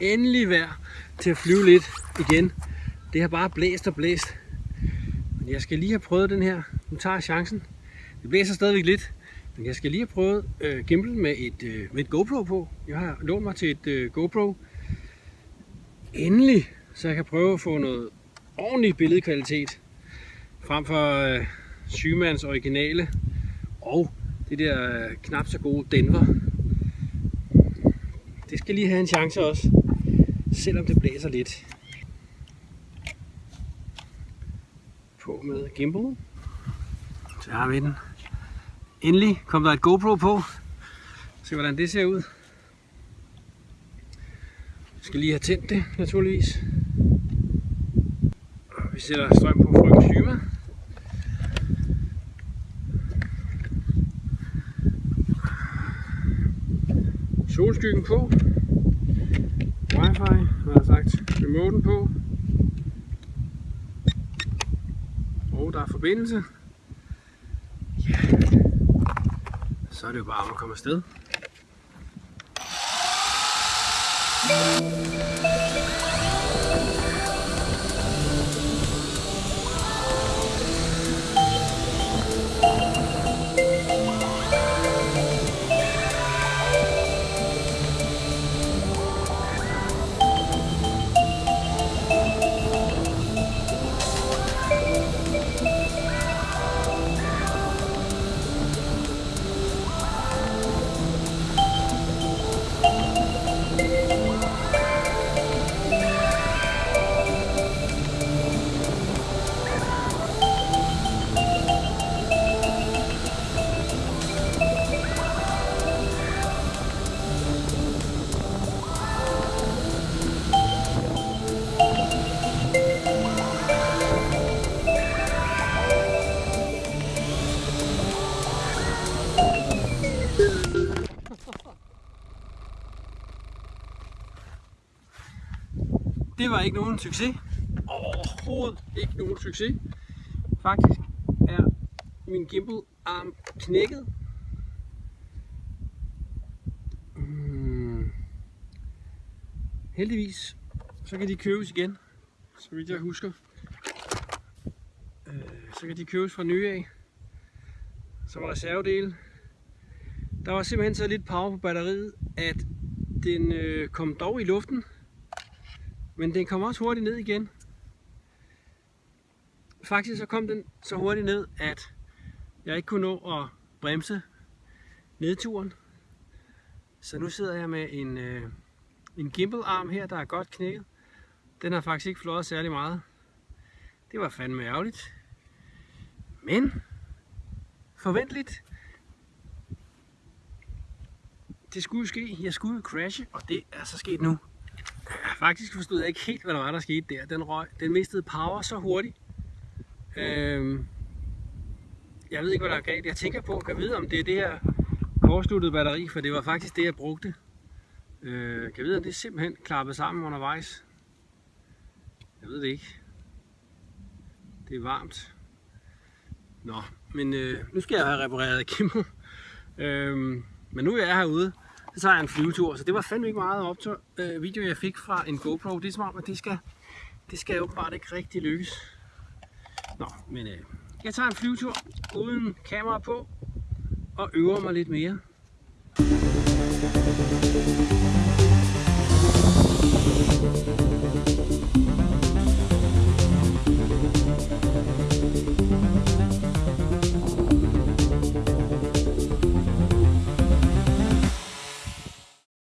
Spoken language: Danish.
endelig vejr til at flyve lidt igen. Det har bare blæst og blæst. Men jeg skal lige have prøvet den her. Nu tager jeg chancen. Det blæser stadigvæk lidt. Men jeg skal lige have prøvet øh, gimbal med et, øh, med et GoPro på. Jeg har lånt mig til et øh, GoPro. Endelig, så jeg kan prøve at få noget ordentlig billedkvalitet. Frem for øh, Sygemands originale og det der øh, knap så gode Denver. Det skal lige have en chance også, selvom det blæser lidt. På med gimbal. Så har vi den. Endelig kom der et GoPro på. Se hvordan det ser ud. Vi skal lige have tændt det, naturligvis. Og vi sætter strøm på frøken Syma. Solskyggen på wifi, har jeg sagt. Remoten på. Og der er forbindelse. Ja. Så er det jo bare om at komme afsted. Det var ikke nogen succes. Overhovedet ikke nogen succes. Faktisk er min gimbal arm knækket. Mm. Heldigvis, så kan de købes igen, så vidt jeg husker. Øh, så kan de købes fra nye af. Som reservedele. Der var simpelthen så lidt power på batteriet, at den øh, kom dog i luften. Men den kom også hurtigt ned igen. Faktisk så kom den så hurtigt ned, at jeg ikke kunne nå at bremse nedturen. Så nu sidder jeg med en, øh, en gimbal arm her, der er godt knækket. Den har faktisk ikke flået særlig meget. Det var fandme ærgerligt. Men forventeligt. Det skulle ske. Jeg skulle crashe, og det er så sket nu. Faktisk forstod jeg ikke helt, hvad der var, der skete der. Den, røg, den mistede power så hurtigt. Øhm, jeg ved ikke, hvad der er galt. Jeg tænker på, kan vide, om det er det her kortsluttede batteri, for det var faktisk det, jeg brugte. Øh, kan vide, om det simpelthen klappede sammen undervejs. Jeg ved det ikke. Det er varmt. Nå, men øh, nu skal jeg have repareret Kimmo. øhm, men nu er jeg herude, så tager jeg en flyvetur. Så det var fandme ikke meget optog, øh, video, jeg fik fra en GoPro. Det er som om, at det skal, det skal jo bare ikke rigtig lykkes. Nå, men øh, jeg tager en flyvetur uden kamera på og øver mig lidt mere.